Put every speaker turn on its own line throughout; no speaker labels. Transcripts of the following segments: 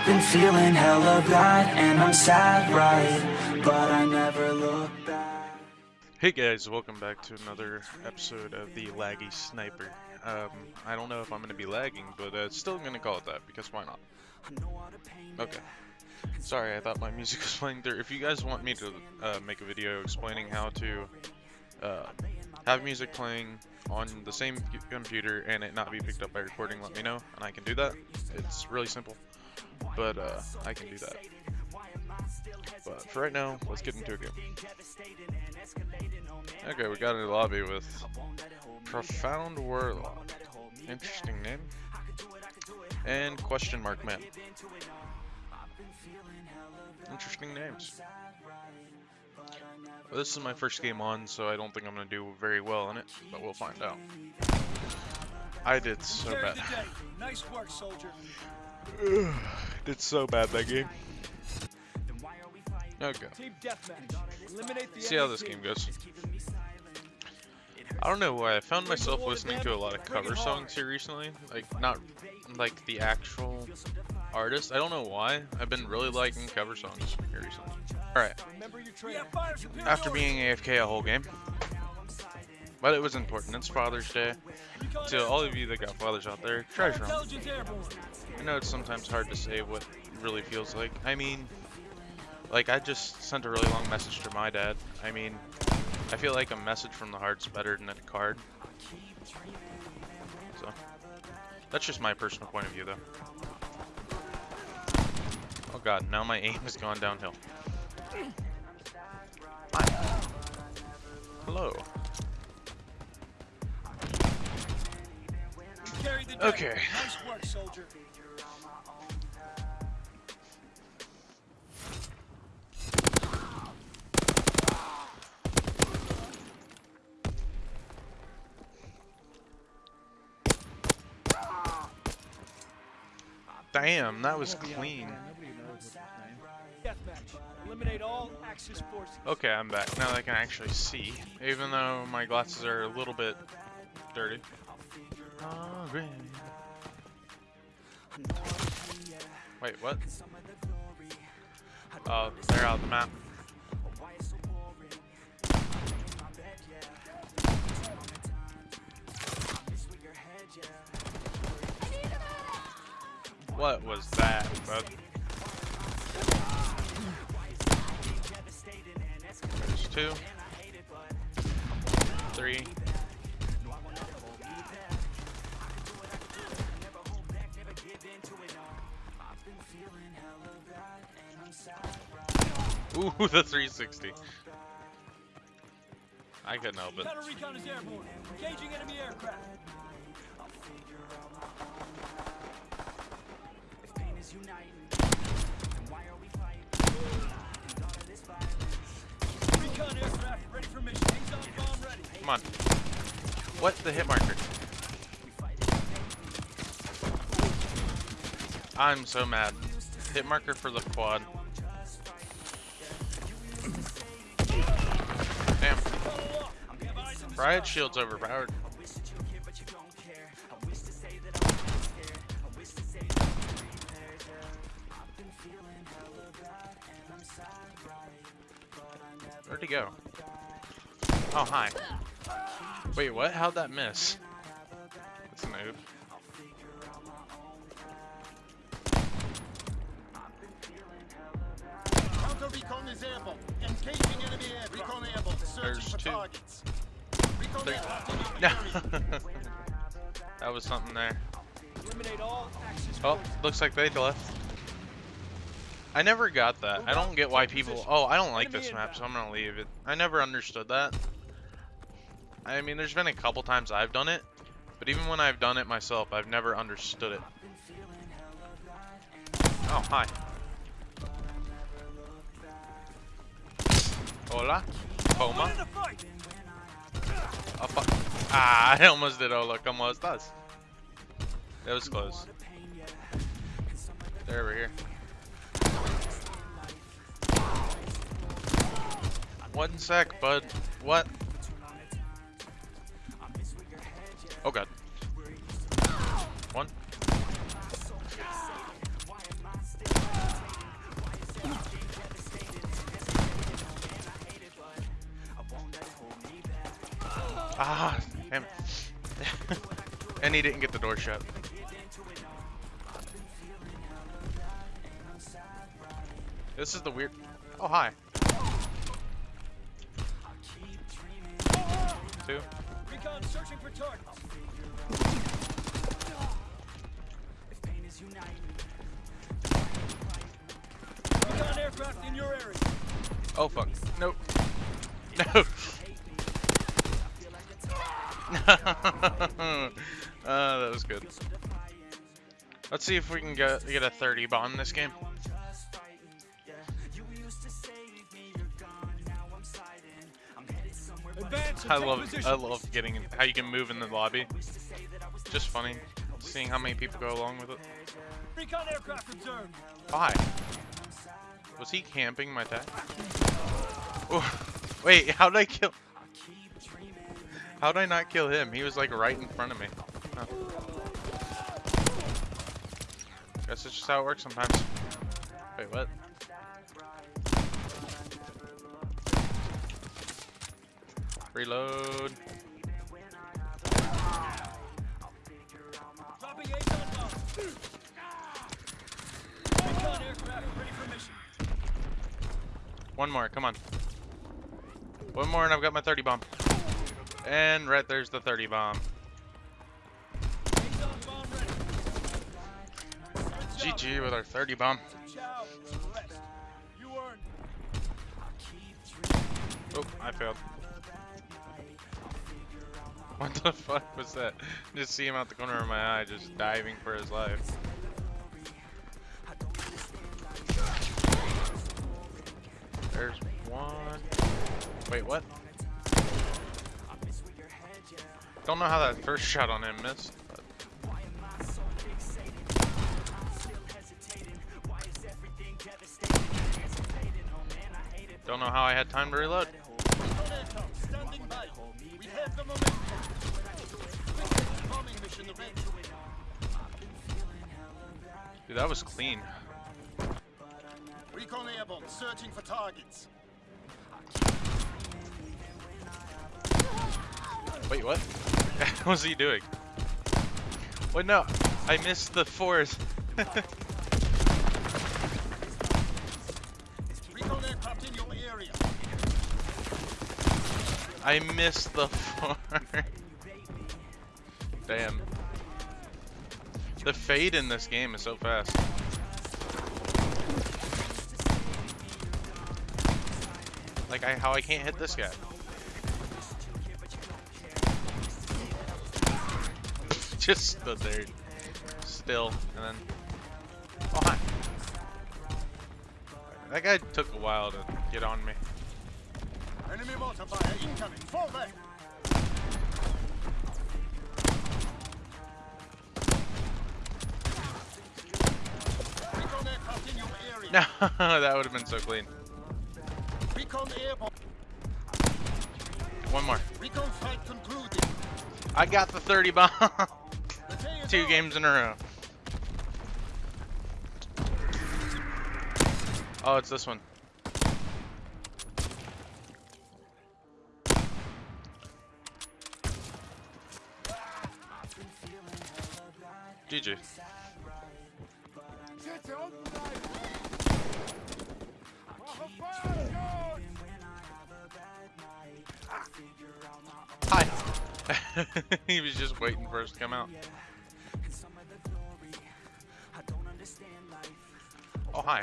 I've been feeling hella bad and I'm sad, right? But I never look back.
Hey guys, welcome back to another episode of the Laggy Sniper. Um, I don't know if I'm going to be lagging, but uh, still going to call it that, because why not? Okay. Sorry, I thought my music was playing through. If you guys want me to uh, make a video explaining how to uh, have music playing on the same computer and it not be picked up by recording, let me know, and I can do that. It's really simple, but uh, I can do that. But for right now, let's get into a game. Okay, we got a lobby with Profound Warlock. Interesting name. And question mark man. Interesting names. Well, this is my first game on, so I don't think I'm going to do very well in it, but we'll find out. I did so bad.
Nice work, soldier.
Did so bad that game. Okay. See how this game goes. I don't know why I found myself listening to a lot of cover songs here recently. Like not like the actual artist. I don't know why. I've been really liking cover songs here recently. Alright. After being AFK a whole game. But it was important. It's Father's Day. To all of you that got fathers out there, treasure them. I know it's sometimes hard to say what really feels like. I mean, like I just sent a really long message to my dad. I mean, I feel like a message from the heart's better than a card. So, that's just my personal point of view though. Oh god, now my aim has gone downhill. Hello. Okay.
Nice work, soldier.
Damn, that was clean.
Eliminate all Axis forces.
Okay, I'm back. Now I can actually see, even though my glasses are a little bit dirty. Wait, what? Oh, they're out of the map. What was that, bud? There's two. Three. Ooh, the 360. I couldn't help it.
Counter recon is airborne. Engaging enemy aircraft. Recon aircraft ready for mission. Exxon bomb ready.
Come on. What? The hit marker. I'm so mad. Hit marker for the quad. Riot shield's overpowered. Where'd he go? Oh, hi. Wait, what? How'd that miss? That's a.
Counter recon is airborne. Engaging enemy air. Recon airborne. Searching
There's
for
two.
targets.
That was something there. Oh, looks like they left. I never got that. I don't get why people. Oh, I don't like this map, so I'm gonna leave it. I never understood that. I mean, there's been a couple times I've done it, but even when I've done it myself, I've never understood it. Oh, hi. Hola. Poma. Ah, I almost did hola, ¿cómo estás? That was close. They're over here. One sec, bud. What? Oh god. And he didn't get the door shut. This is the weird. Oh, hi. Two.
Recon searching for targets. Recon aircraft in your area.
Oh, fuck. Nope. No. uh, that was good. Let's see if we can get get a 30 bomb this game. I love. I love getting in- how you can move in the lobby. Just funny seeing how many people go along with it. Why? Was he camping my tag? Oh, wait, how did I kill? How did I not kill him? He was like right in front of me. Huh. Guess it's just how it works sometimes. Wait, what? Reload.
Dropping A's on bomb. Recon aircraft ready for mission.
One more, come on. One more and I've got my 30 bomb. And right there's the 30 bomb. GG with our 30 bomb.
Ciao. Rest. You earned.
Oh, I failed. What the fuck was that? Just see him out the corner of my eye, just diving for his life. There's one. Wait, what? Don't know how that first shot on him missed. Don't know how I had time to reload.
Recon aircraft standing by. We have the momentum. Quick bombing mission ready.
Dude, that was clean.
Recon airborne, searching for targets.
Wait, what? what was he doing? Wait, no. I missed the force. I missed the force. Damn. The fade in this game is so fast. Like I, how I can't hit this guy. Just stood there, still, and then. Oh hi. That guy took a while to get on me.
Mortar fire incoming. Fall back. Recon aircraft in your area.
No, that would have been so clean.
Recon airborne.
One more.
Recon fight concluded.
I got the 30 bomb.
The day is
Two games in a row. Oh, it's this one. GG. Hi. he was just waiting for us to come out. Oh, hi.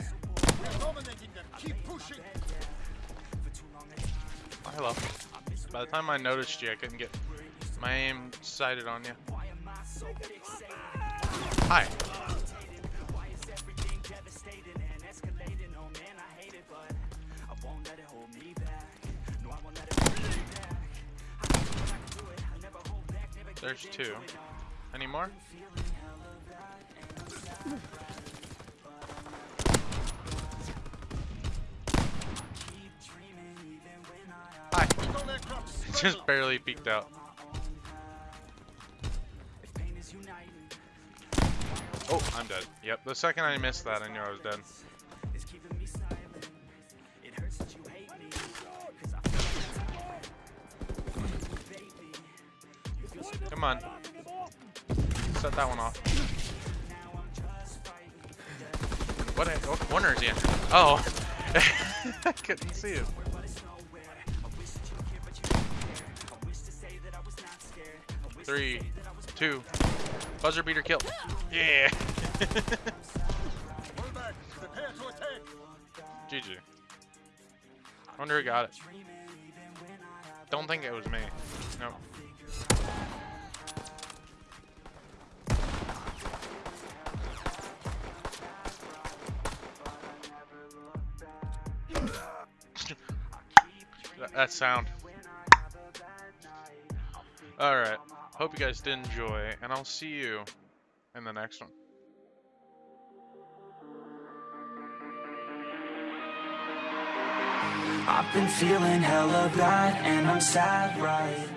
Oh, hello. By the time I noticed you, I couldn't get my aim sighted on you. Hi. There's two. Any more? Hi. Just barely peeked out. Oh, I'm dead. Yep, the second I missed that, I knew I was dead. Come on. Set that one off. What, what corner is he in? Oh. I couldn't see it. Three, two, buzzer beater kill. Yeah.
Fall back. Prepare to attack.
GG. Wonder who got it. Don't think it was me. Nope. That- that sound. Alright. Hope you guys did enjoy, and I'll see you in the next one.
I've been feeling hella bad and I'm sad, right?